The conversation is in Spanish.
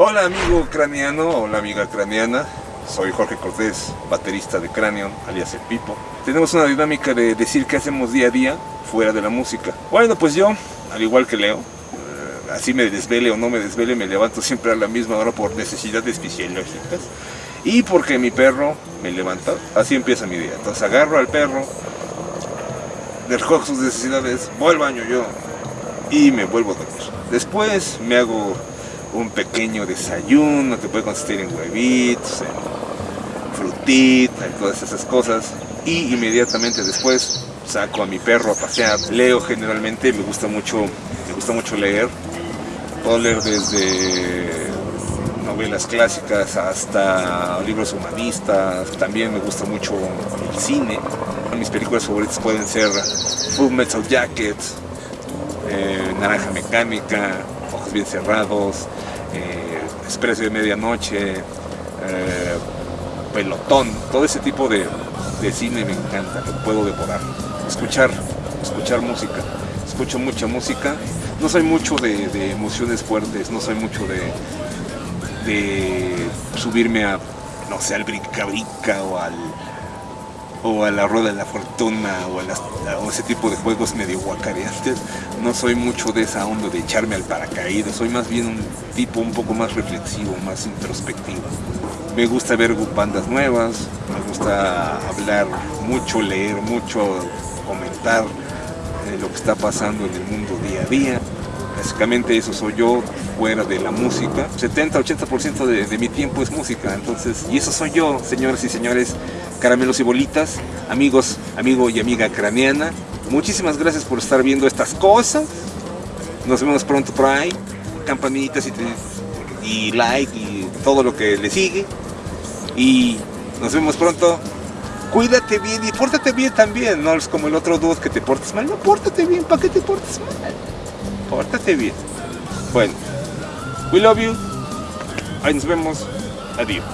Hola amigo craneano, hola amiga craneana. Soy Jorge Cortés, baterista de Cranion, alias El Pipo. Tenemos una dinámica de decir qué hacemos día a día fuera de la música. Bueno, pues yo, al igual que Leo, eh, así me desvele o no me desvele, me levanto siempre a la misma hora por necesidades fisiológicas y porque mi perro me levanta. Así empieza mi día. Entonces agarro al perro, recojo sus necesidades, voy al baño yo y me vuelvo a dormir. Después me hago un pequeño desayuno que puede consistir en huevitos, en frutita y todas esas cosas. Y inmediatamente después saco a mi perro a pasear. Leo generalmente, me gusta mucho, me gusta mucho leer. Puedo leer desde novelas clásicas hasta libros humanistas. También me gusta mucho el cine. Mis películas favoritas pueden ser Full Metal Jacket, eh, Naranja Mecánica, Bien Cerrados, eh, Expreso de Medianoche, eh, Pelotón, todo ese tipo de, cine me encanta, lo puedo devorar. Escuchar, escuchar música, escucho mucha música, no soy mucho de, emociones fuertes, no soy mucho de, de subirme a, no sé, al brinca o al o a la rueda de la fortuna o a, las- ese tipo de juegos medio guacareantes. No soy mucho de esa onda de echarme al paracaídas, soy más bien un tipo un poco más reflexivo, más introspectivo. Me gusta ver bandas nuevas, me gusta hablar mucho, leer mucho, comentar eh, lo que está pasando en el mundo día a día. Básicamente eso soy yo fuera de la música. 70-80% de, de mi tiempo es música. Entonces, y eso soy yo, señoras y señores, caramelos y bolitas, amigos, amigo y amiga craneana. Muchísimas gracias por estar viendo estas cosas. Nos vemos pronto por ahí. Campanitas y, like y todo lo que le sigue. Y nos vemos pronto. Cuídate bien y pórtate bien también. No es como el otro dude que te portas mal. No, pórtate bien. ¿Para qué te portas mal? Pórtate bien. Bueno, we love you. Ahí nos vemos. Adiós.